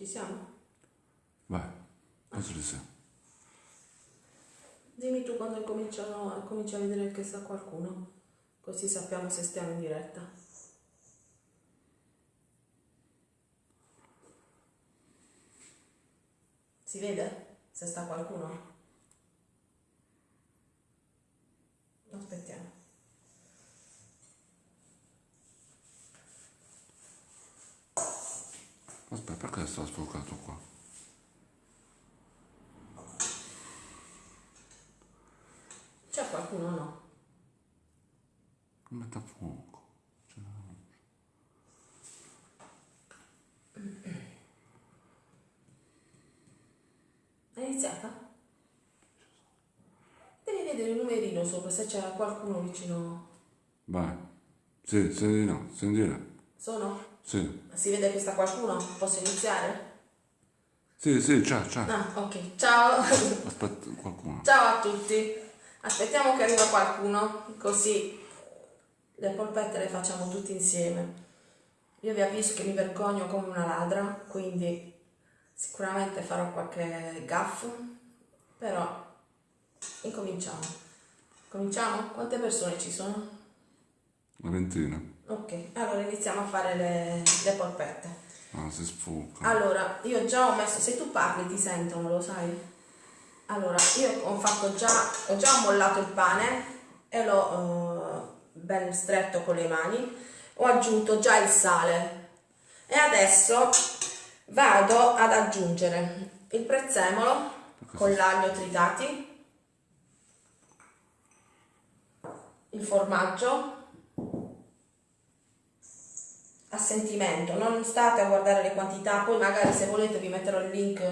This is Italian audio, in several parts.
Ci siamo? Vai, penso di sì. Dimmi tu quando cominciano, cominci a vedere che sta qualcuno, così sappiamo se stiamo in diretta. Si vede se sta qualcuno? Aspettiamo. Aspetta, perché sta sfocato qua? C'è qualcuno o no? Non mette a fuoco. È iniziata? Devi vedere il numerino sopra se c'era qualcuno vicino. Vai. Sì, di no, sentire. Sono? Sì. Si vede che sta qualcuno? Posso iniziare? Sì, sì, c'è, c'è. Ah, ok. Ciao. Aspetta, qualcuno. Ciao a tutti. Aspettiamo che arriva qualcuno, così le polpette le facciamo tutti insieme. Io vi avviso che mi vergogno come una ladra, quindi sicuramente farò qualche gaff, però incominciamo. Cominciamo? Quante persone ci sono? Una ventina. Ok, allora iniziamo a fare le, le polpette. Ah, si sfoca. Allora, io già ho messo, se tu parli ti sentono, lo sai? Allora, io ho fatto già, ho già mollato il pane e l'ho eh, ben stretto con le mani, ho aggiunto già il sale e adesso vado ad aggiungere il prezzemolo con l'aglio tritati, il formaggio a sentimento, non state a guardare le quantità, poi magari se volete vi metterò il link eh,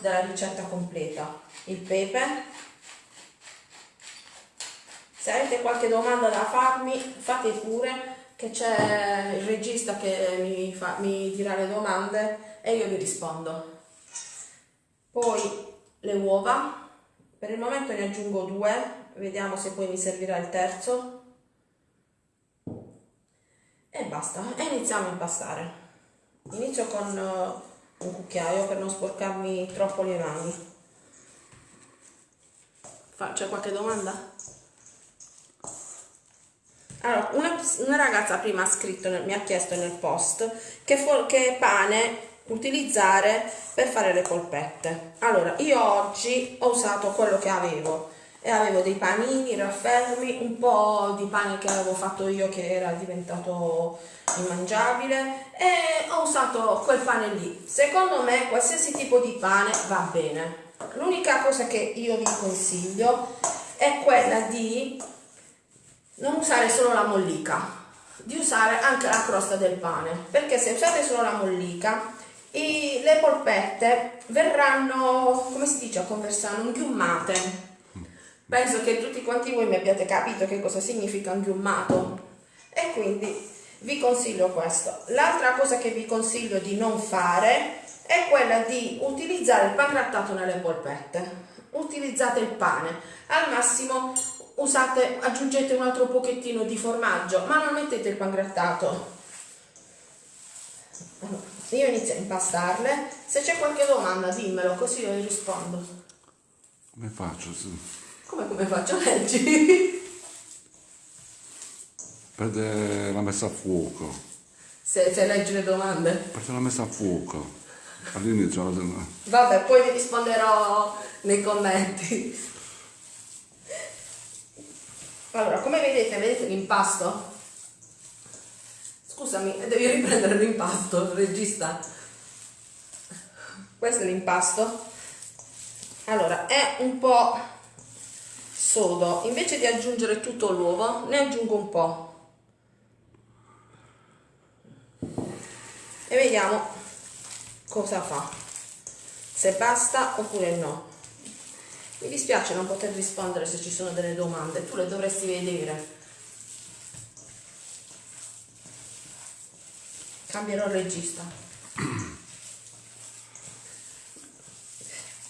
della ricetta completa. Il pepe. Se avete qualche domanda da farmi, fate pure, che c'è il regista che mi, fa- mi dirà le domande e io vi rispondo. Poi le uova, per il momento ne aggiungo due, vediamo se poi mi servirà il terzo e basta e iniziamo a impastare. Inizio con uh, un cucchiaio per non sporcarmi troppo le mani. C'è qualche domanda? allora una, una ragazza prima ha scritto mi ha chiesto nel post che, fo- che pane utilizzare per fare le polpette. Allora io oggi ho usato quello che avevo e avevo dei panini raffermi, un po' di pane che avevo fatto io che era diventato immangiabile e ho usato quel pane lì. Secondo me qualsiasi tipo di pane va bene. L'unica cosa che io vi consiglio è quella di non usare solo la mollica, di usare anche la crosta del pane, perché se usate solo la mollica i- le polpette verranno, come si dice a conversano, inghiummate. Penso che tutti quanti voi mi abbiate capito che cosa significa inghiummato e quindi vi consiglio questo. L'altra cosa che vi consiglio di non fare è quella di utilizzare il pangrattato nelle polpette. Utilizzate il pane, al massimo usate, aggiungete un altro pochettino di formaggio, ma non mettete il pangrattato. Allora, io inizio a impastarle, se c'è qualche domanda dimmelo così io rispondo. Come faccio? Sì. Come, come faccio? Leggi. Perde la messa a fuoco. Se, se leggi le domande. Perde la messa a fuoco. All'inizio la- Vabbè, poi vi risponderò nei commenti. Allora, come vedete, vedete l'impasto? Scusami, devi riprendere l'impasto, regista. Questo è l'impasto. Allora, è un po' sodo. Invece di aggiungere tutto l'uovo, ne aggiungo un po'. E vediamo cosa fa. Se basta oppure no. Mi dispiace non poter rispondere se ci sono delle domande, tu le dovresti vedere. Cambierò il regista.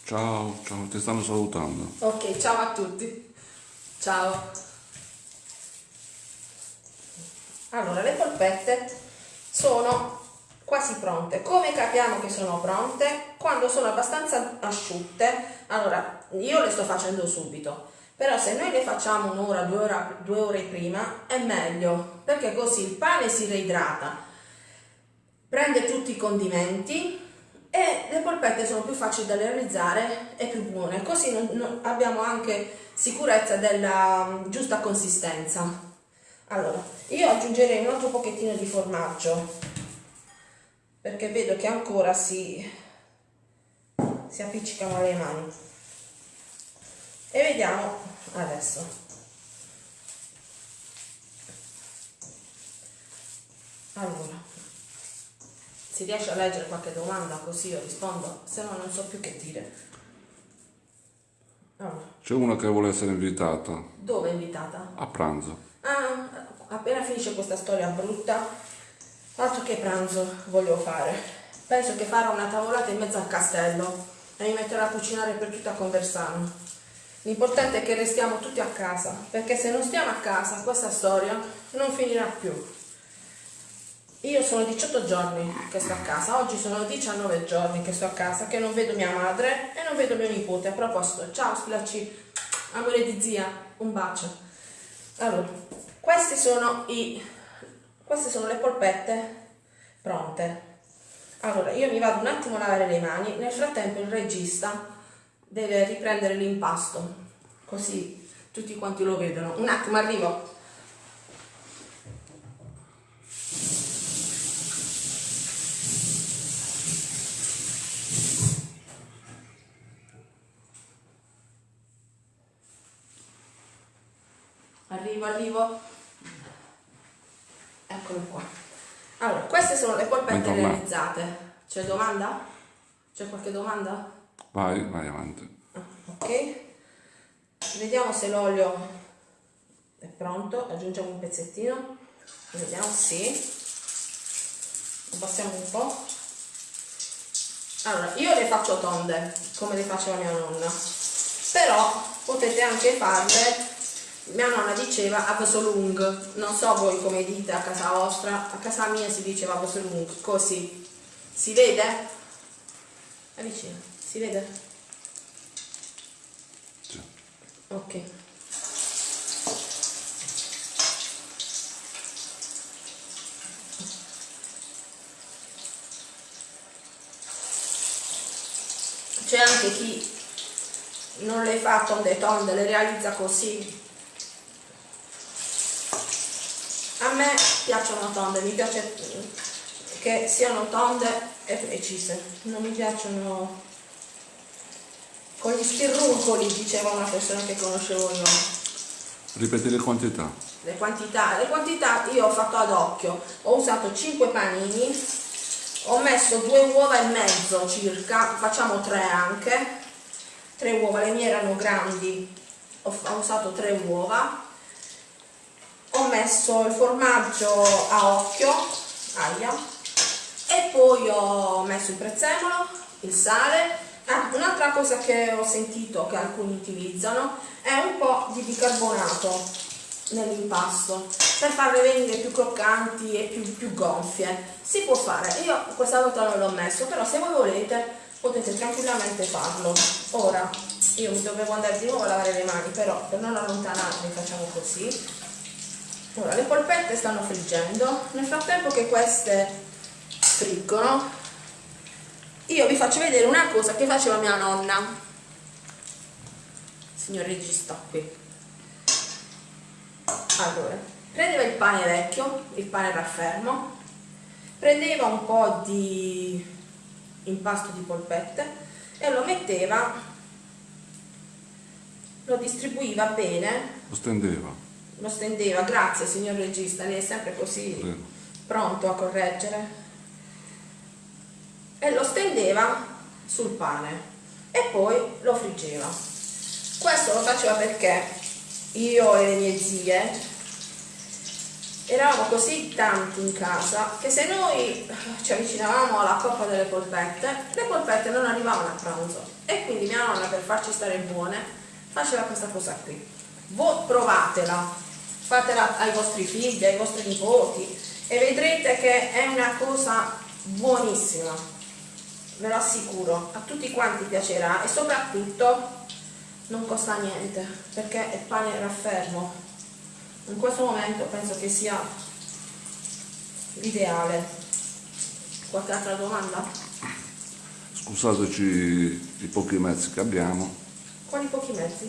Ciao, ciao, ti stanno salutando. Ok, ciao a tutti. Ciao. Allora, le polpette sono quasi pronte. Come capiamo che sono pronte? Quando sono abbastanza asciutte, allora io le sto facendo subito, però se noi le facciamo un'ora, due, due ore prima è meglio, perché così il pane si reidrata, prende tutti i condimenti e le polpette sono più facili da realizzare e più buone, così non, non, abbiamo anche sicurezza della mm, giusta consistenza. Allora, io aggiungerei un altro pochettino di formaggio perché vedo che ancora si, si appiccicano le mani. E vediamo adesso. Allora si riesce a leggere qualche domanda così io rispondo se no non so più che dire c'è una che vuole essere invitata dove è invitata? a pranzo ah, appena finisce questa storia brutta Altro che pranzo voglio fare. Penso che farò una tavolata in mezzo al castello e mi metterò a cucinare per tutta Conversano. L'importante è che restiamo tutti a casa, perché se non stiamo a casa questa storia non finirà più. Io sono 18 giorni che sto a casa, oggi sono 19 giorni che sto a casa, che non vedo mia madre e non vedo mio nipote. A proposito, ciao Splaci, amore di zia, un bacio. Allora, questi sono i queste sono le polpette pronte. Allora, io mi vado un attimo a lavare le mani, nel frattempo il regista deve riprendere l'impasto, così tutti quanti lo vedono. Un attimo, arrivo. Arrivo, arrivo. Eccolo qua. Allora, queste sono le polpette realizzate. C'è domanda? C'è qualche domanda? Vai, vai avanti. Ah, ok. Vediamo se l'olio è pronto. Aggiungiamo un pezzettino. Vediamo, sì. Abbassiamo un po'. Allora, io le faccio tonde, come le faceva mia nonna. Però potete anche farle mia nonna diceva Absolung, non so voi come dite a casa vostra, a casa mia si diceva Absolung, così. Si vede? Avvicina, si vede? Sì. Ok. C'è anche chi non le fa tonde tonde, le realizza così, a me piacciono tonde, mi piace che siano tonde e precise, non mi piacciono con gli stirruncoli, diceva una persona che conoscevo io. Ripeti le quantità. Le quantità, le quantità io ho fatto ad occhio, ho usato 5 panini, ho messo due uova e mezzo circa, facciamo tre anche, tre uova, le mie erano grandi, ho, ho usato tre uova, ho messo il formaggio a occhio, aia, e poi ho messo il prezzemolo, il sale. Ah, un'altra cosa che ho sentito che alcuni utilizzano è un po' di bicarbonato nell'impasto per farle venire più croccanti e più, più gonfie. Si può fare, io questa volta non l'ho messo, però se voi volete potete tranquillamente farlo. Ora, io mi dovevo andare di nuovo a lavare le mani, però per non allontanarmi facciamo così Ora, le polpette stanno friggendo, nel frattempo che queste friggono, io vi faccio vedere una cosa che faceva mia nonna, signor regista qui. Allora, prendeva il pane vecchio, il pane raffermo, prendeva un po' di impasto di polpette e lo metteva, lo distribuiva bene. Lo stendeva lo stendeva, grazie signor regista, lei è sempre così sì. pronto a correggere. E lo stendeva sul pane e poi lo friggeva. Questo lo faceva perché io e le mie zie eravamo così tanti in casa che se noi ci avvicinavamo alla coppa delle polpette, le polpette non arrivavano a pranzo e quindi mia nonna per farci stare buone faceva questa cosa qui. Voi provatela, fatela ai vostri figli, ai vostri nipoti e vedrete che è una cosa buonissima ve lo assicuro a tutti quanti piacerà e soprattutto non costa niente perché è pane raffermo in questo momento penso che sia l'ideale qualche altra domanda? Scusateci i pochi mezzi che abbiamo. quali pochi mezzi?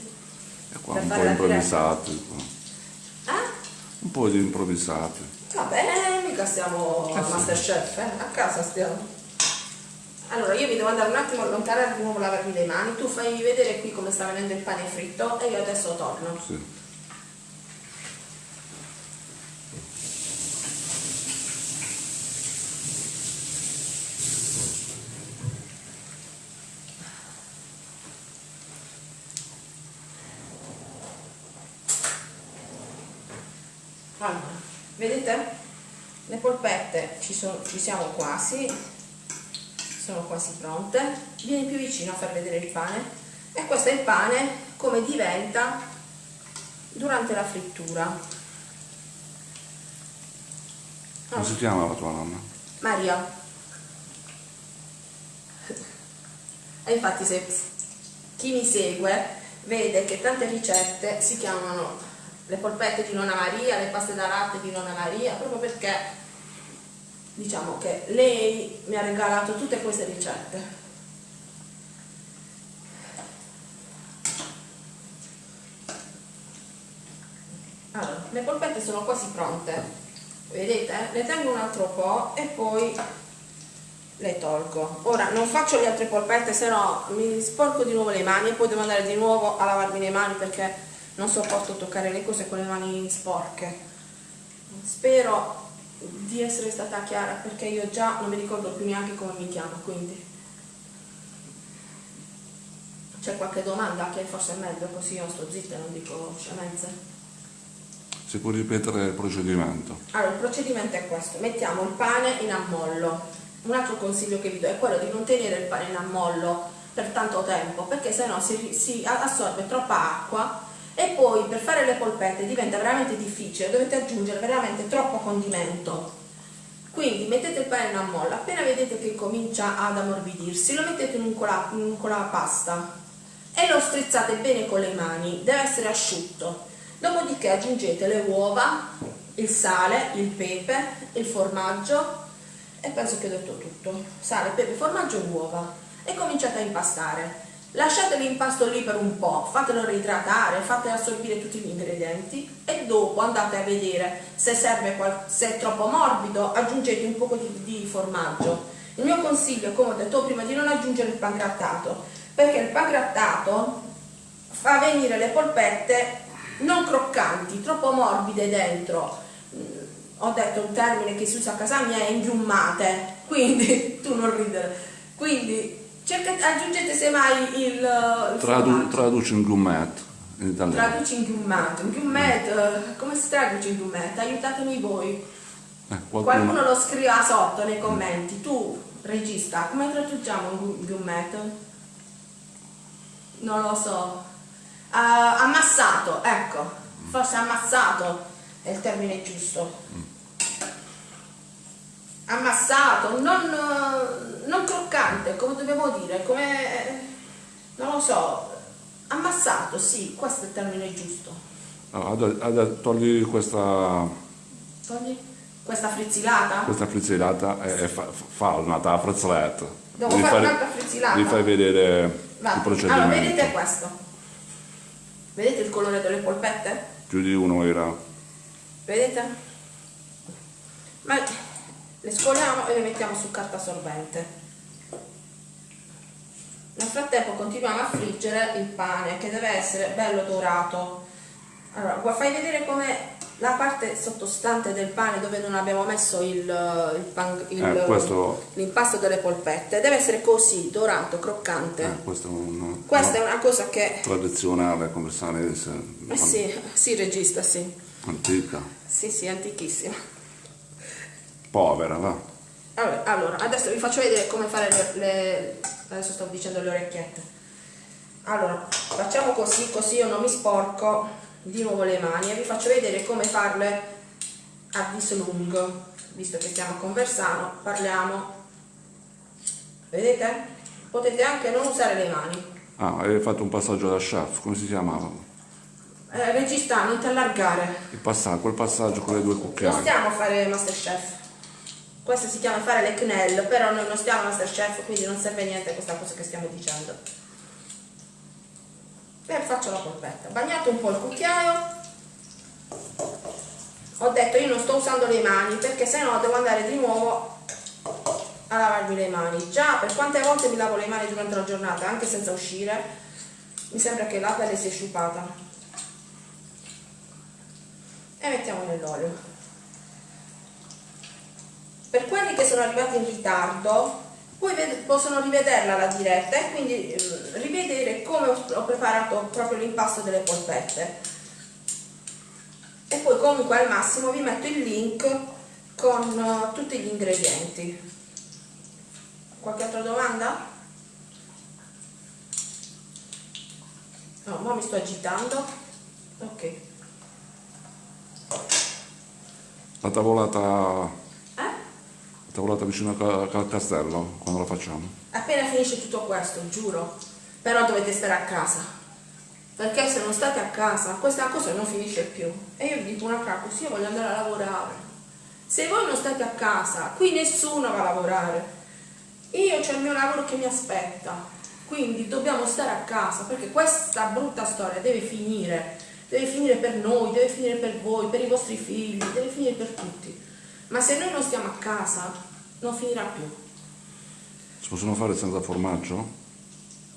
E qua Per un po' improvvisati. Eh? Un po' di improvvisati. va bene mica stiamo Eh a sì. Masterchef eh? a casa stiamo allora io mi devo andare un attimo a allontanare di nuovo lavarmi le mani tu fai vedere qui come sta venendo il pane fritto e io adesso torno Sì. Allora, vedete? Le polpette ci, sono, ci siamo quasi, sono quasi pronte. Vieni più vicino a far vedere il pane. E questo è il pane come diventa durante la frittura. Come si chiama la tua nonna? Maria. E infatti se chi mi segue vede che tante ricette si chiamano le polpette di nonna Maria, le paste da latte di nonna Maria, proprio perché diciamo che lei mi ha regalato tutte queste ricette. Allora, le polpette sono quasi pronte. Vedete? Ne tengo un altro po' e poi le tolgo. Ora non faccio le altre polpette, se no mi sporco di nuovo le mani e poi devo andare di nuovo a lavarmi le mani perché non sopporto toccare le cose con le mani sporche. Spero di essere stata chiara perché io già non mi ricordo più neanche come mi chiamo, quindi c'è qualche domanda che forse è meglio così io sto zitta e non dico scemenze. Si può ripetere il procedimento? Allora, il procedimento è questo, mettiamo il pane in ammollo. Un altro consiglio che vi do è quello di non tenere il pane in ammollo per tanto tempo, perché sennò si, si assorbe troppa acqua e poi per fare le polpette diventa veramente difficile, dovete aggiungere veramente troppo condimento. Quindi mettete il pane in ammollo, appena vedete che comincia ad ammorbidirsi, lo mettete in un, cola, in un colapasta e lo strizzate bene con le mani, deve essere asciutto. Dopodiché aggiungete le uova, il sale, il pepe, il formaggio e penso che ho detto tutto. Sale, pepe, formaggio e uova e cominciate a impastare. Lasciate l'impasto lì per un po', fatelo reidratare, fate assorbire tutti gli ingredienti e dopo andate a vedere se serve se è troppo morbido, aggiungete un po' di, di formaggio. Il mio consiglio, come ho detto prima, è di non aggiungere il pangrattato, perché il pangrattato fa venire le polpette non croccanti, troppo morbide dentro. Ho detto un termine che si usa a casa mia, inghiummate, quindi tu non ridere. Quindi cercate, aggiungete semmai il, il Tradu- traduci in gourmet in italiano. Traduci inghiummato, inghiummet, eh, come si traduce inghiummet? Aiutatemi voi. Eh, Qualcuno qualcuno... lo scriva sotto nei commenti. Tu, regista, come traduciamo inghiummet? Non lo so. Ah, amassato, ecco. Forse amassato è il termine giusto. Ammassato, non, eh, non croccante, come dobbiamo dire, come... non lo so. Ammassato, sì, questo è il termine giusto. Allora, ade- togli questa, Togli questa frizzilata. questa frizzellata e, e fa, fa un'altra frizzellata. Devo fare un'altra frizzellata? Devi fai vedere Va. il procedimento. Allora, vedete questo? Vedete il colore delle polpette? Più di uno era... Vedete? Ma le scoliamo e le mettiamo su carta assorbente. Nel frattempo continuiamo a friggere il pane che deve essere bello dorato. Allora, fai vedere come la parte sottostante del pane dove non abbiamo messo il- Eh, questo- l'impasto delle polpette deve essere così, dorato, croccante. Eh, questa è una, Questa è una cosa che... tradizionale conversanese Eh sì, sì, regista, sì. antica, Sì, sì, antichissima. Povera, va. Allora, adesso vi faccio vedere come fare le, le- Adesso stavo dicendo le orecchiette. Allora, facciamo così, così io non mi sporco di nuovo le mani e vi faccio vedere come farle a dislungo. Visto che stiamo conversando, parliamo vedete? Potete anche non usare le mani. Ah, hai fatto un passaggio da chef, come si chiamava? Eh, regista, non ti allargare. Il passaggio, quel passaggio con le due Non cucchiaie. stiamo a fare Masterchef. Questo si chiama fare le CNEL, però noi non stiamo a Masterchef, quindi non serve niente questa cosa che stiamo dicendo. E faccio la polpetta. Bagnato un po' il cucchiaio. Ho detto io non sto usando le mani perché sennò devo andare di nuovo a lavarmi le mani. Già per quante volte mi lavo le mani durante la giornata, anche senza uscire, mi sembra che la pelle sia sciupata. E mettiamo nell'olio. Per quelli che sono arrivati in ritardo, poi possono rivederla la diretta e quindi eh, rivedere come ho, preparato proprio l'impasto delle polpette. E poi comunque al massimo vi metto il link con eh, tutti gli ingredienti. Qualche altra domanda? No, ma mi sto agitando. Ok. La tavolata, la tavolata vicino al castello, quando la facciamo? Appena finisce tutto questo, giuro. Però dovete stare a casa. Perché se non state a casa, questa cosa non finisce più. E io vi dico una cosa, così io voglio andare a lavorare. Se voi non state a casa, qui nessuno va a lavorare. Io c'ho il mio lavoro che mi aspetta. Quindi dobbiamo stare a casa perché questa brutta storia deve finire. Deve finire per noi, deve finire per voi, per i vostri figli, deve finire per tutti. Ma se noi non stiamo a casa, non finirà più. Si possono fare senza formaggio?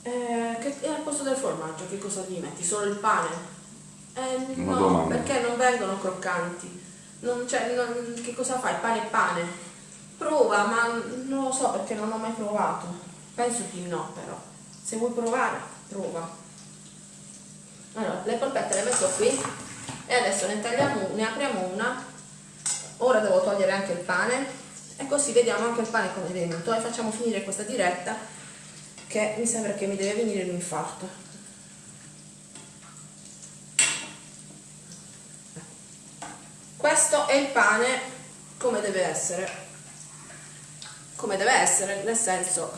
Eh, che, e al posto del formaggio che cosa gli metti? Solo il pane? Eh, Una no, domanda. perché non vengono croccanti. Non, cioè, non- che cosa fai? Pane e pane. Prova, ma non lo so perché non ho mai provato. Penso di no, però. Se vuoi provare, prova. Allora, le polpette le metto qui e adesso ne tagliamo, ne apriamo una. Ora devo togliere anche il pane e così vediamo anche il pane come è venuto e facciamo finire questa diretta che mi sembra che mi deve venire l'infarto. Questo è il pane come deve essere. Come deve essere, nel senso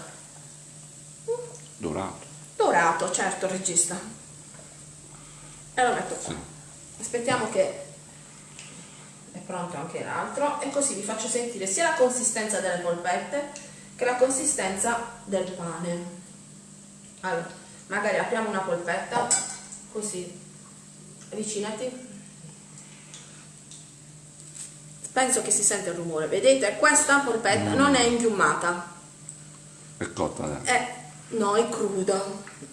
Dorato. dorato, certo, regista. E lo metto qua. Sì. Aspettiamo che pronto anche l'altro e così vi faccio sentire sia la consistenza delle polpette che la consistenza del pane. Allora, magari apriamo una polpetta, così, avvicinati. Penso che si sente il rumore, vedete? Questa polpetta non è impiummata, È cotta, eh. è, no, è cruda,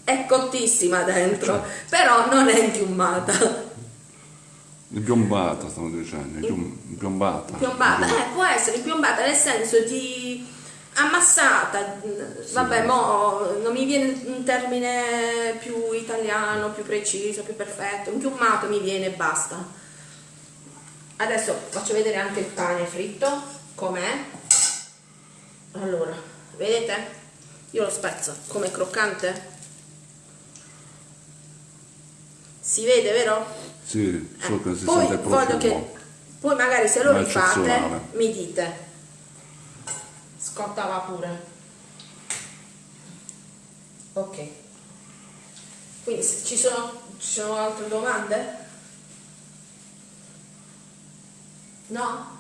è cottissima dentro, però non è impiummata. Impiombata, stavo dicendo. Impiombata. Piombata, eh, può essere piombata nel senso di ammassata, vabbè, mo non mi viene un termine più italiano, più preciso, più perfetto, impiummato mi viene e basta. Adesso faccio vedere anche il pane fritto, com'è. Allora, vedete? Io lo spezzo, come croccante. Si vede, vero? Sì, solo che si poi sente il profumo. che poi magari se lo Ma rifate mi dite. Scottava pure. Ok. Quindi ci sono, ci sono altre domande? no?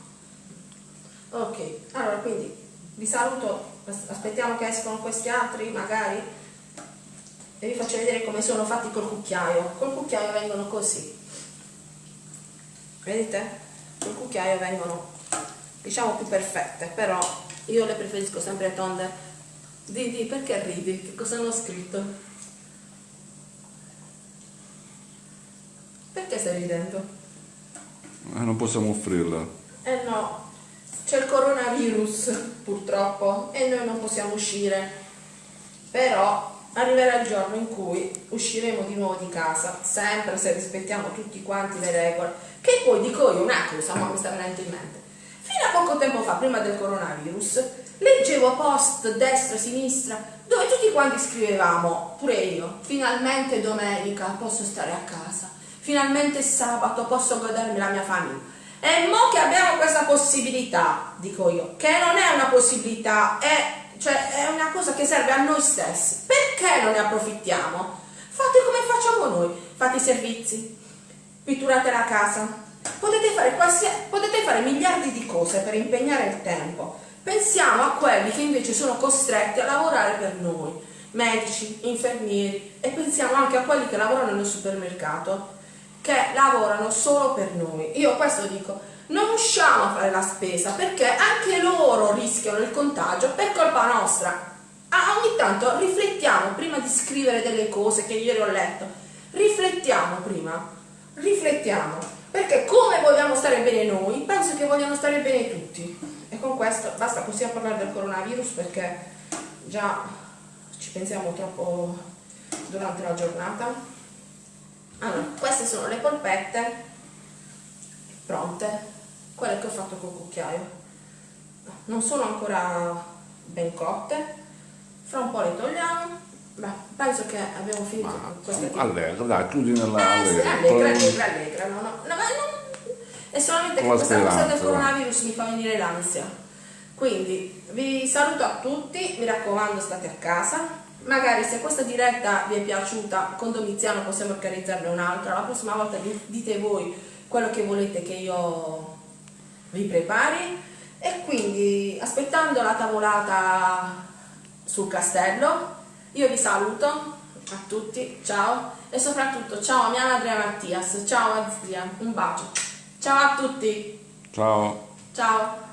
ok. Allora quindi vi saluto. As- aspettiamo che escono questi altri magari? E vi faccio vedere come sono fatti col cucchiaio. Col cucchiaio vengono così vedete? col cucchiaio vengono diciamo più perfette però io le preferisco sempre tonde di, di perché ridi? che cosa hanno scritto? perché stai ridendo? Eh, non possiamo offrirla. eh no c'è il coronavirus purtroppo e noi non possiamo uscire però arriverà il giorno in cui usciremo di nuovo di casa sempre se rispettiamo tutti quanti le regole che poi dico io una cosa ma mi sta venendo in mente. Fino a poco tempo fa prima del coronavirus leggevo post destra sinistra dove tutti quanti scrivevamo pure io finalmente domenica posso stare a casa. Finalmente sabato posso godermi la mia famiglia. E mo che abbiamo questa possibilità, dico io, che non è una possibilità, è cioè è una cosa che serve a noi stessi. Perché non ne approfittiamo? Fate come facciamo noi, fate i servizi, pitturate la casa, potete fare, potete fare miliardi di cose per impegnare il tempo. Pensiamo a quelli che invece sono costretti a lavorare per noi, medici, infermieri e pensiamo anche a quelli che lavorano nel supermercato, che lavorano solo per noi. Io questo dico, non usciamo a fare la spesa perché anche loro rischiano il contagio per colpa nostra. Ah, ogni tanto riflettiamo prima di scrivere delle cose che ieri ho letto. Riflettiamo prima, riflettiamo, perché come vogliamo stare bene noi, penso che vogliano stare bene tutti. E con questo basta, possiamo parlare del coronavirus perché già ci pensiamo troppo durante la giornata. Allora, queste sono le polpette pronte quelle che ho fatto col cucchiaio non sono ancora ben cotte fra un po' le togliamo Beh, penso che abbiamo finito Ma, qui allegra, dai, chiudi nella eh, allegra. allegra, allegra, allegra, no, no, no, ma non- è solamente che questa cosa del coronavirus mi fa venire l'ansia. Quindi vi saluto a tutti, mi raccomando state a casa. Magari se questa diretta vi è piaciuta con Domiziano possiamo organizzarne un'altra. La prossima volta di- dite voi quello che volete che io vi prepari. E quindi aspettando la tavolata sul castello, io vi saluto a tutti, ciao e soprattutto ciao a mia madre Mattias, ciao a zia, un bacio. Ciao a tutti, Ciao. ciao.